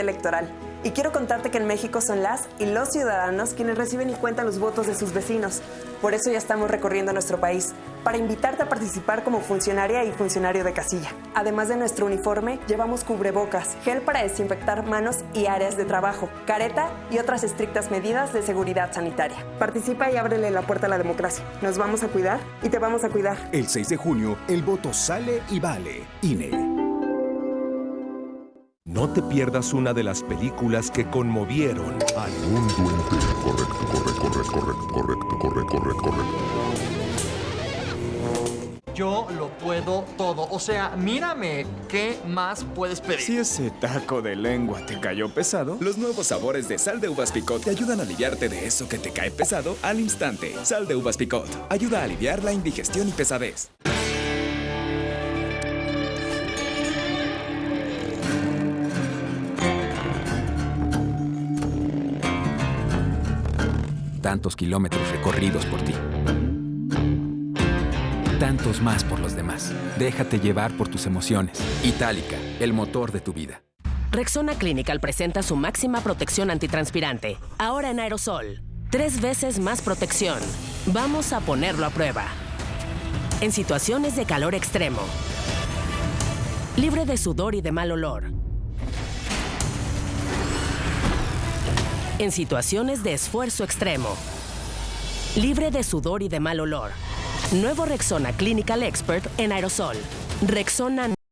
electoral. Y quiero contarte que en México son las y los ciudadanos quienes reciben y cuentan los votos de sus vecinos. Por eso ya estamos recorriendo nuestro país, para invitarte a participar como funcionaria y funcionario de casilla. Además de nuestro uniforme, llevamos cubrebocas, gel para desinfectar manos y áreas de trabajo, careta y otras estrictas medidas de seguridad sanitaria. Participa y ábrele la puerta a la democracia. Nos vamos a cuidar y te vamos a cuidar. El 6 de junio, el voto sale y vale. INE. No te pierdas una de las películas que conmovieron al mundo entero. Correcto, correcto, correcto, correcto, correcto, correcto, correcto, correcto. Yo lo puedo todo. O sea, mírame. ¿Qué más puedes pedir? Si ese taco de lengua te cayó pesado, los nuevos sabores de sal de uvas picot te ayudan a aliviarte de eso que te cae pesado al instante. Sal de uvas picot ayuda a aliviar la indigestión y pesadez. Tantos kilómetros recorridos por ti. Tantos más por los demás. Déjate llevar por tus emociones. Itálica, el motor de tu vida. Rexona Clinical presenta su máxima protección antitranspirante. Ahora en aerosol. Tres veces más protección. Vamos a ponerlo a prueba. En situaciones de calor extremo. Libre de sudor y de mal olor. En situaciones de esfuerzo extremo. Libre de sudor y de mal olor. Nuevo Rexona Clinical Expert en aerosol. Rexona